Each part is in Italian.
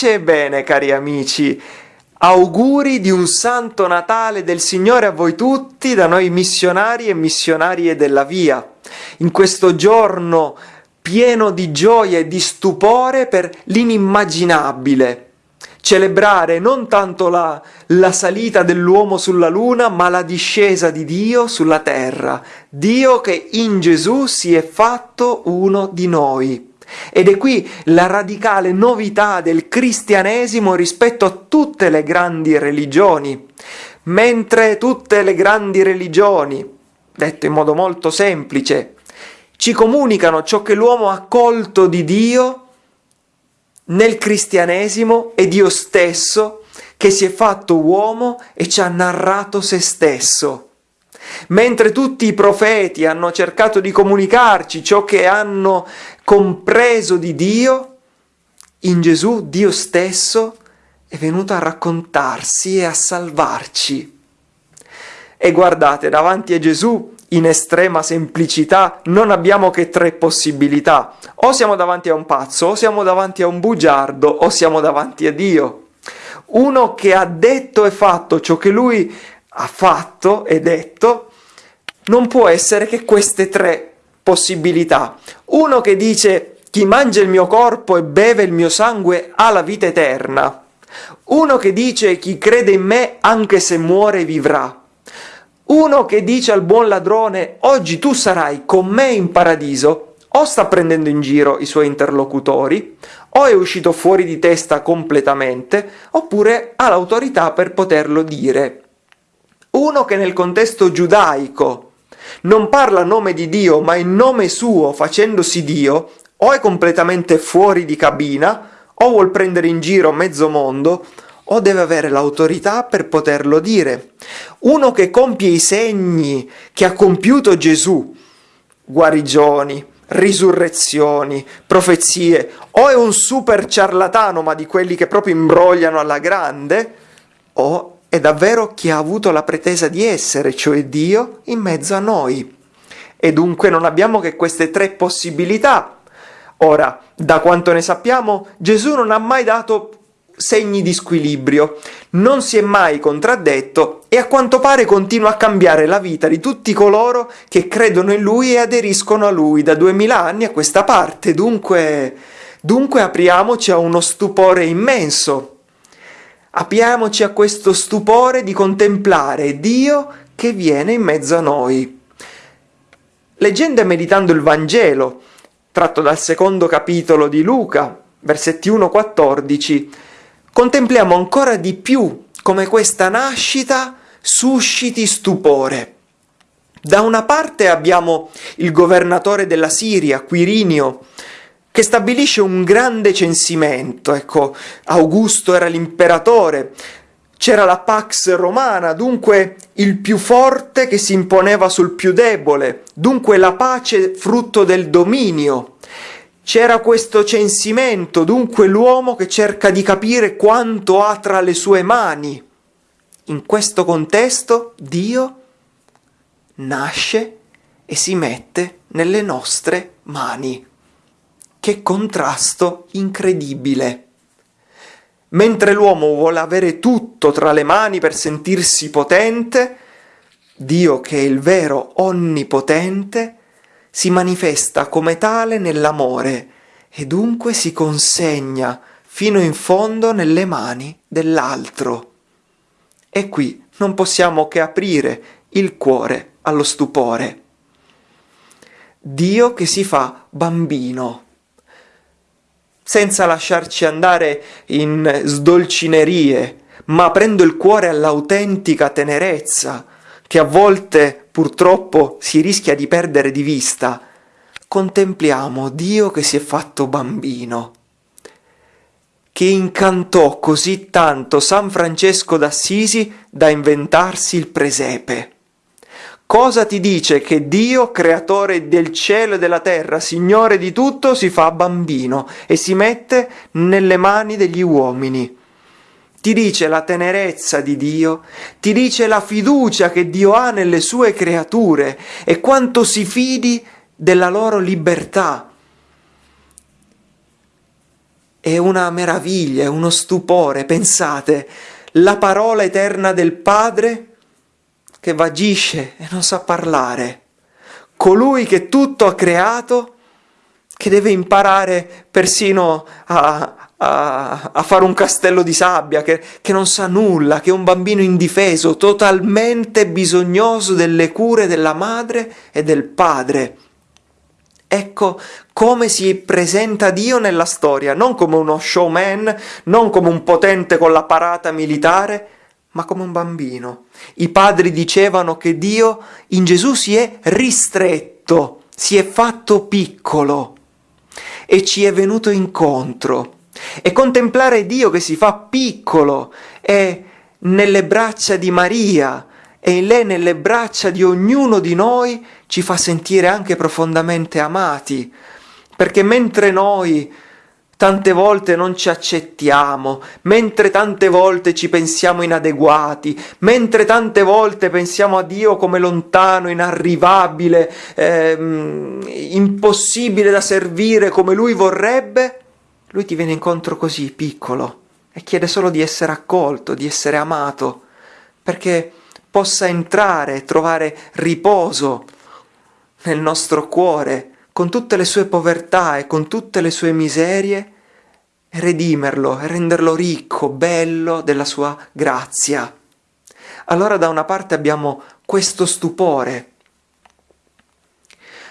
Pace e bene, cari amici. Auguri di un santo Natale del Signore a voi tutti, da noi missionari e missionarie della via. In questo giorno pieno di gioia e di stupore per l'inimmaginabile. Celebrare non tanto la, la salita dell'uomo sulla luna, ma la discesa di Dio sulla terra. Dio che in Gesù si è fatto uno di noi. Ed è qui la radicale novità del cristianesimo rispetto a tutte le grandi religioni. Mentre tutte le grandi religioni, detto in modo molto semplice, ci comunicano ciò che l'uomo ha colto di Dio, nel cristianesimo è Dio stesso che si è fatto uomo e ci ha narrato se stesso. Mentre tutti i profeti hanno cercato di comunicarci ciò che hanno compreso di Dio, in Gesù Dio stesso è venuto a raccontarsi e a salvarci. E guardate, davanti a Gesù, in estrema semplicità, non abbiamo che tre possibilità. O siamo davanti a un pazzo, o siamo davanti a un bugiardo, o siamo davanti a Dio. Uno che ha detto e fatto ciò che lui ha fatto e detto, non può essere che queste tre possibilità. Uno che dice chi mangia il mio corpo e beve il mio sangue ha la vita eterna. Uno che dice chi crede in me anche se muore vivrà. Uno che dice al buon ladrone oggi tu sarai con me in paradiso, o sta prendendo in giro i suoi interlocutori, o è uscito fuori di testa completamente, oppure ha l'autorità per poterlo dire. Uno che nel contesto giudaico non parla a nome di Dio, ma in nome suo, facendosi Dio, o è completamente fuori di cabina, o vuol prendere in giro mezzo mondo, o deve avere l'autorità per poterlo dire. Uno che compie i segni che ha compiuto Gesù, guarigioni, risurrezioni, profezie, o è un super ciarlatano, ma di quelli che proprio imbrogliano alla grande, o è davvero chi ha avuto la pretesa di essere, cioè Dio, in mezzo a noi. E dunque non abbiamo che queste tre possibilità. Ora, da quanto ne sappiamo, Gesù non ha mai dato segni di squilibrio, non si è mai contraddetto e a quanto pare continua a cambiare la vita di tutti coloro che credono in lui e aderiscono a lui da duemila anni a questa parte. Dunque, dunque apriamoci a uno stupore immenso Apriamoci a questo stupore di contemplare Dio che viene in mezzo a noi. Leggendo e meditando il Vangelo, tratto dal secondo capitolo di Luca, versetti 1-14, contempliamo ancora di più come questa nascita susciti stupore. Da una parte abbiamo il governatore della Siria, Quirinio, che stabilisce un grande censimento. Ecco, Augusto era l'imperatore, c'era la Pax Romana, dunque il più forte che si imponeva sul più debole, dunque la pace frutto del dominio. C'era questo censimento, dunque l'uomo che cerca di capire quanto ha tra le sue mani. In questo contesto Dio nasce e si mette nelle nostre mani. Che contrasto incredibile! Mentre l'uomo vuole avere tutto tra le mani per sentirsi potente, Dio che è il vero onnipotente, si manifesta come tale nell'amore e dunque si consegna fino in fondo nelle mani dell'altro. E qui non possiamo che aprire il cuore allo stupore. Dio che si fa bambino senza lasciarci andare in sdolcinerie, ma aprendo il cuore all'autentica tenerezza, che a volte purtroppo si rischia di perdere di vista, contempliamo Dio che si è fatto bambino, che incantò così tanto San Francesco d'Assisi da inventarsi il presepe. Cosa ti dice che Dio, creatore del cielo e della terra, Signore di tutto, si fa bambino e si mette nelle mani degli uomini? Ti dice la tenerezza di Dio, ti dice la fiducia che Dio ha nelle sue creature e quanto si fidi della loro libertà. è una meraviglia, è uno stupore, pensate, la parola eterna del Padre che vagisce e non sa parlare, colui che tutto ha creato, che deve imparare persino a, a, a fare un castello di sabbia, che, che non sa nulla, che è un bambino indifeso, totalmente bisognoso delle cure della madre e del padre. Ecco come si presenta Dio nella storia, non come uno showman, non come un potente con la parata militare, ma come un bambino. I padri dicevano che Dio in Gesù si è ristretto, si è fatto piccolo e ci è venuto incontro. E contemplare Dio che si fa piccolo è nelle braccia di Maria, e in lei nelle braccia di ognuno di noi ci fa sentire anche profondamente amati, perché mentre noi tante volte non ci accettiamo, mentre tante volte ci pensiamo inadeguati, mentre tante volte pensiamo a Dio come lontano, inarrivabile, ehm, impossibile da servire come Lui vorrebbe, Lui ti viene incontro così, piccolo, e chiede solo di essere accolto, di essere amato, perché possa entrare e trovare riposo nel nostro cuore, con tutte le sue povertà e con tutte le sue miserie, e redimerlo e renderlo ricco, bello della sua grazia. Allora da una parte abbiamo questo stupore,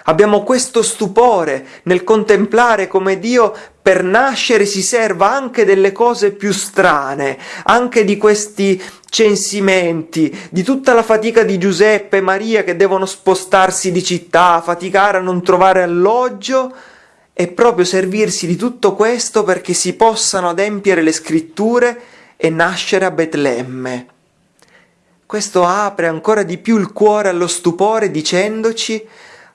Abbiamo questo stupore nel contemplare come Dio per nascere si serva anche delle cose più strane, anche di questi censimenti, di tutta la fatica di Giuseppe e Maria che devono spostarsi di città, faticare a non trovare alloggio, e proprio servirsi di tutto questo perché si possano adempiere le scritture e nascere a Betlemme. Questo apre ancora di più il cuore allo stupore dicendoci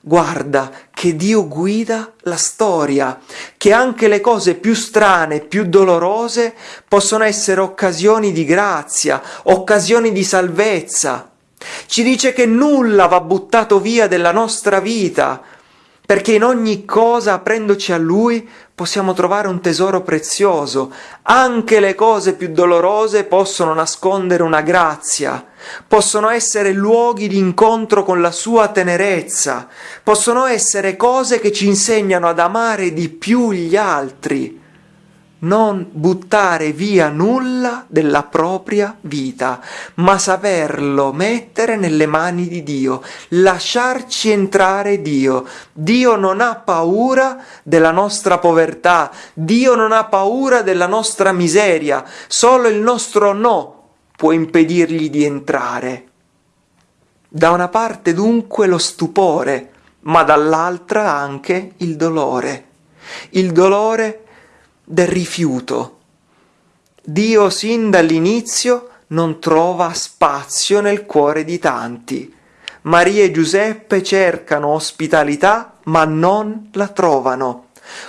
Guarda che Dio guida la storia, che anche le cose più strane, più dolorose possono essere occasioni di grazia, occasioni di salvezza. Ci dice che nulla va buttato via della nostra vita, perché in ogni cosa, aprendoci a Lui, possiamo trovare un tesoro prezioso. Anche le cose più dolorose possono nascondere una grazia, possono essere luoghi di incontro con la sua tenerezza, possono essere cose che ci insegnano ad amare di più gli altri non buttare via nulla della propria vita, ma saperlo mettere nelle mani di Dio, lasciarci entrare Dio. Dio non ha paura della nostra povertà, Dio non ha paura della nostra miseria, solo il nostro no può impedirgli di entrare. Da una parte dunque lo stupore, ma dall'altra anche il dolore. Il dolore del rifiuto. Dio sin dall'inizio non trova spazio nel cuore di tanti. Maria e Giuseppe cercano ospitalità ma non la trovano.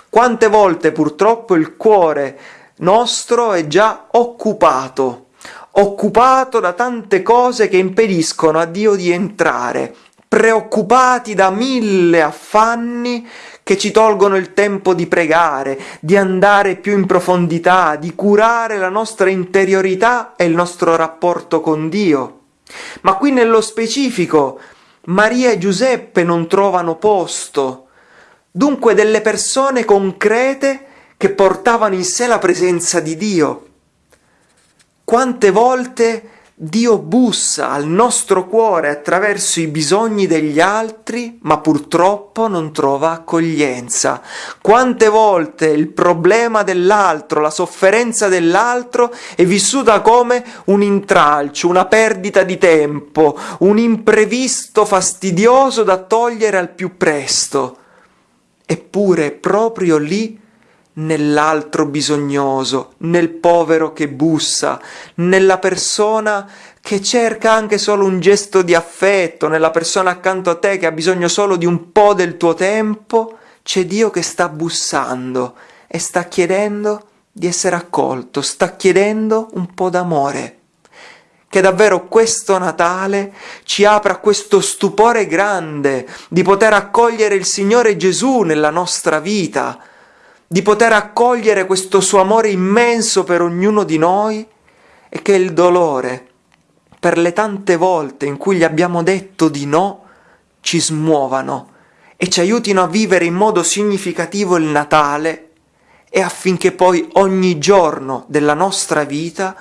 Quante volte purtroppo il cuore nostro è già occupato, occupato da tante cose che impediscono a Dio di entrare, preoccupati da mille affanni che ci tolgono il tempo di pregare, di andare più in profondità, di curare la nostra interiorità e il nostro rapporto con Dio. Ma qui nello specifico Maria e Giuseppe non trovano posto, dunque delle persone concrete che portavano in sé la presenza di Dio. Quante volte Dio bussa al nostro cuore attraverso i bisogni degli altri, ma purtroppo non trova accoglienza. Quante volte il problema dell'altro, la sofferenza dell'altro è vissuta come un intralcio, una perdita di tempo, un imprevisto fastidioso da togliere al più presto. Eppure proprio lì nell'altro bisognoso, nel povero che bussa, nella persona che cerca anche solo un gesto di affetto, nella persona accanto a te che ha bisogno solo di un po' del tuo tempo, c'è Dio che sta bussando e sta chiedendo di essere accolto, sta chiedendo un po' d'amore. Che davvero questo Natale ci apra questo stupore grande di poter accogliere il Signore Gesù nella nostra vita, di poter accogliere questo suo amore immenso per ognuno di noi e che il dolore per le tante volte in cui gli abbiamo detto di no ci smuovano e ci aiutino a vivere in modo significativo il Natale e affinché poi ogni giorno della nostra vita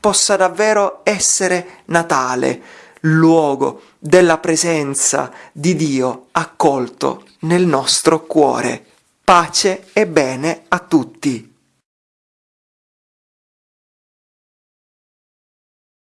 possa davvero essere Natale, luogo della presenza di Dio accolto nel nostro cuore. Pace e bene a tutti.